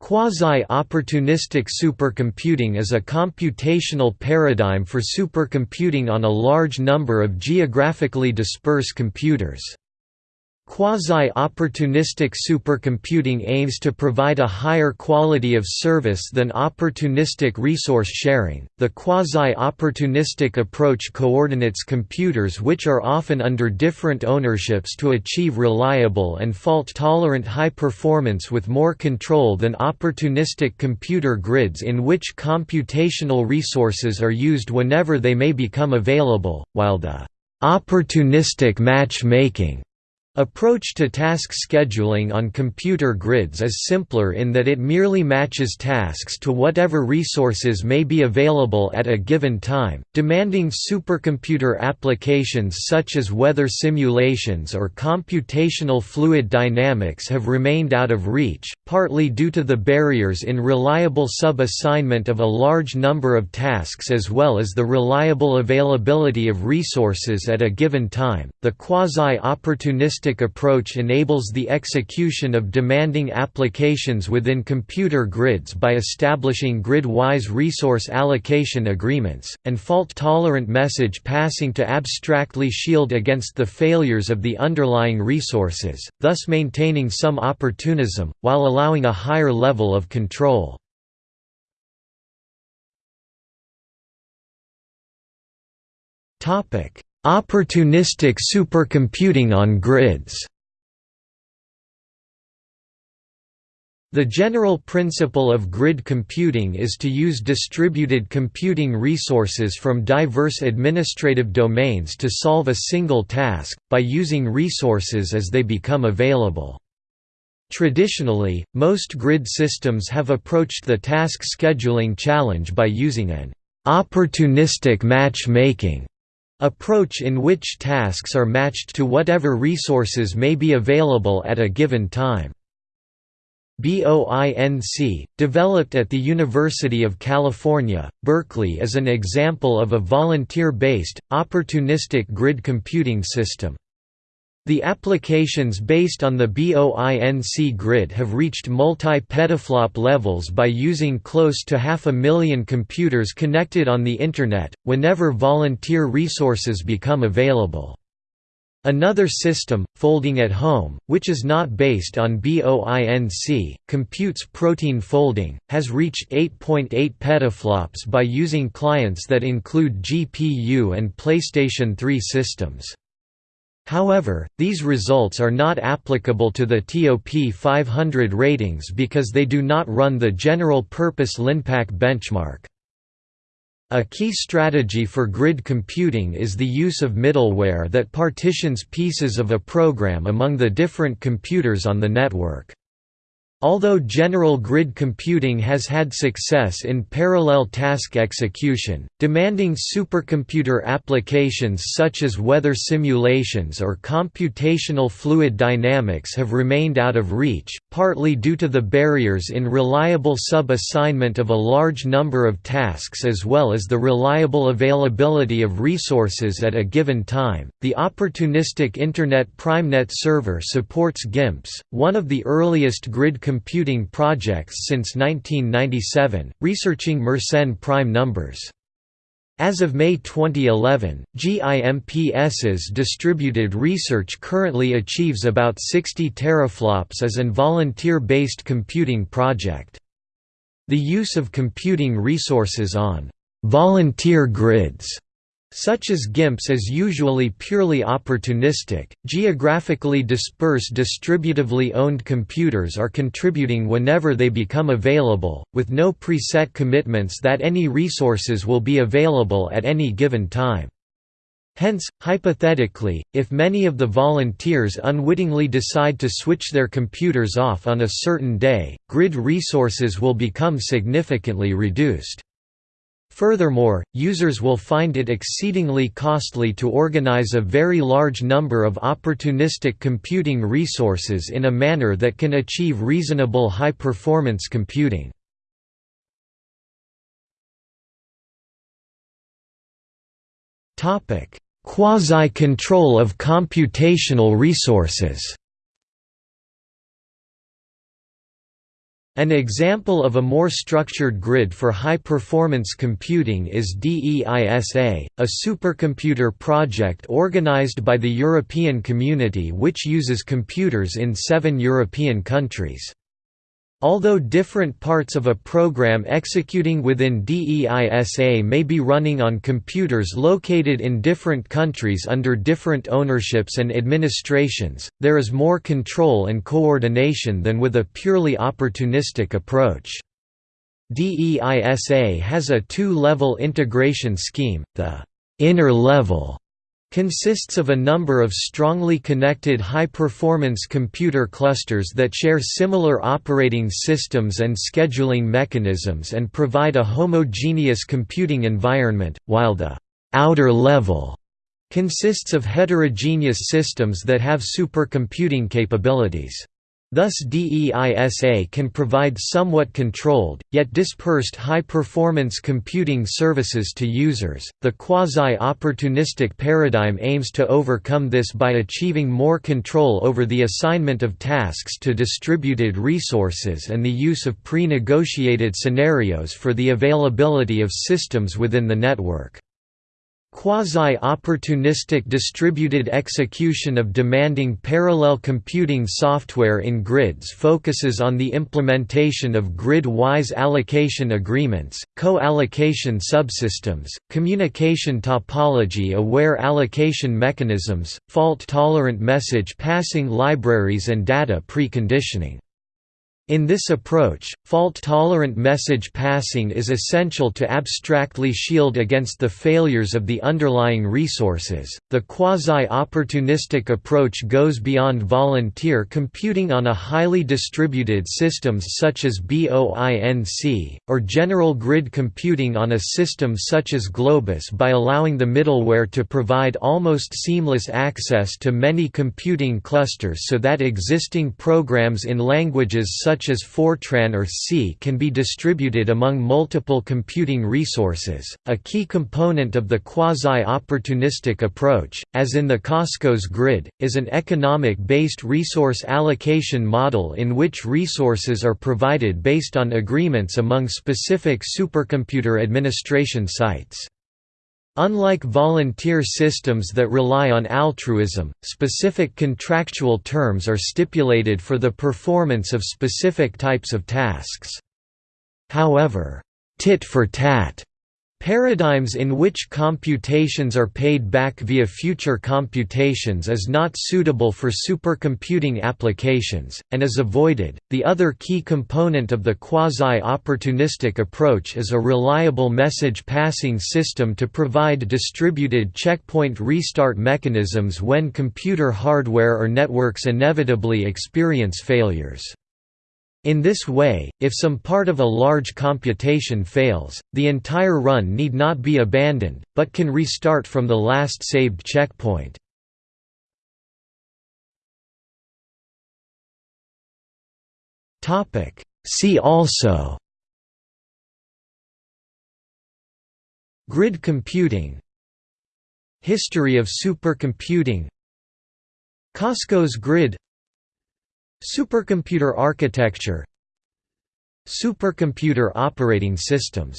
Quasi-opportunistic supercomputing is a computational paradigm for supercomputing on a large number of geographically dispersed computers. Quasi-opportunistic supercomputing aims to provide a higher quality of service than opportunistic resource sharing. The quasi-opportunistic approach coordinates computers which are often under different ownerships to achieve reliable and fault-tolerant high performance with more control than opportunistic computer grids in which computational resources are used whenever they may become available, while the opportunistic matchmaking Approach to task scheduling on computer grids is simpler in that it merely matches tasks to whatever resources may be available at a given time. Demanding supercomputer applications such as weather simulations or computational fluid dynamics have remained out of reach, partly due to the barriers in reliable sub-assignment of a large number of tasks as well as the reliable availability of resources at a given time. The quasi-opportunistic approach enables the execution of demanding applications within computer grids by establishing grid-wise resource allocation agreements, and fault-tolerant message passing to abstractly shield against the failures of the underlying resources, thus maintaining some opportunism, while allowing a higher level of control. Topic: Opportunistic supercomputing on grids The general principle of grid computing is to use distributed computing resources from diverse administrative domains to solve a single task, by using resources as they become available. Traditionally, most grid systems have approached the task scheduling challenge by using an opportunistic matchmaking approach in which tasks are matched to whatever resources may be available at a given time. BOINC, developed at the University of California, Berkeley is an example of a volunteer-based, opportunistic grid computing system. The applications based on the BOINC grid have reached multi-petaflop levels by using close to half a million computers connected on the Internet, whenever volunteer resources become available. Another system, Folding at Home, which is not based on BOINC, computes protein folding, has reached 8.8 .8 petaflops by using clients that include GPU and PlayStation 3 systems. However, these results are not applicable to the TOP 500 ratings because they do not run the general-purpose LINPACK benchmark. A key strategy for grid computing is the use of middleware that partitions pieces of a program among the different computers on the network. Although general grid computing has had success in parallel task execution, demanding supercomputer applications such as weather simulations or computational fluid dynamics have remained out of reach, partly due to the barriers in reliable sub-assignment of a large number of tasks as well as the reliable availability of resources at a given time. The opportunistic Internet PrimeNet server supports GIMPS, one of the earliest grid computing projects since 1997, researching Mersenne prime numbers. As of May 2011, GIMPS's distributed research currently achieves about 60 teraflops as an volunteer-based computing project. The use of computing resources on volunteer grids such as GIMPS is usually purely opportunistic. Geographically dispersed distributively owned computers are contributing whenever they become available, with no preset commitments that any resources will be available at any given time. Hence, hypothetically, if many of the volunteers unwittingly decide to switch their computers off on a certain day, grid resources will become significantly reduced. Furthermore, users will find it exceedingly costly to organize a very large number of opportunistic computing resources in a manner that can achieve reasonable high-performance computing. Quasi-control of computational resources An example of a more structured grid for high-performance computing is DEISA, a supercomputer project organized by the European Community which uses computers in seven European countries. Although different parts of a program executing within DEISA may be running on computers located in different countries under different ownerships and administrations, there is more control and coordination than with a purely opportunistic approach. DEISA has a two-level integration scheme, the inner level consists of a number of strongly connected high-performance computer clusters that share similar operating systems and scheduling mechanisms and provide a homogeneous computing environment, while the outer level consists of heterogeneous systems that have supercomputing capabilities. Thus DEISA can provide somewhat controlled, yet dispersed high-performance computing services to users. The quasi-opportunistic paradigm aims to overcome this by achieving more control over the assignment of tasks to distributed resources and the use of pre-negotiated scenarios for the availability of systems within the network. Quasi-opportunistic distributed execution of demanding parallel computing software in grids focuses on the implementation of grid-wise allocation agreements, co-allocation subsystems, communication topology-aware allocation mechanisms, fault-tolerant message passing libraries and data preconditioning. In this approach, fault-tolerant message passing is essential to abstractly shield against the failures of the underlying resources. The quasi-opportunistic approach goes beyond volunteer computing on a highly distributed systems such as BOINC or general grid computing on a system such as Globus by allowing the middleware to provide almost seamless access to many computing clusters so that existing programs in languages such such as Fortran or C can be distributed among multiple computing resources. A key component of the quasi-opportunistic approach, as in the QosCosGrid, is an economic-based resource allocation model in which resources are provided based on agreements among specific supercomputer administration sites. Unlike volunteer systems that rely on altruism, specific contractual terms are stipulated for the performance of specific types of tasks. However, tit for tat Paradigms in which computations are paid back via future computations is not suitable for supercomputing applications, and is avoided. The other key component of the quasi opportunistic approach is a reliable message passing system to provide distributed checkpoint restart mechanisms when computer hardware or networks inevitably experience failures. In this way, if some part of a large computation fails, the entire run need not be abandoned, but can restart from the last saved checkpoint. See also Grid computing History of supercomputing QosCosGrid Supercomputer architecture Supercomputer operating systems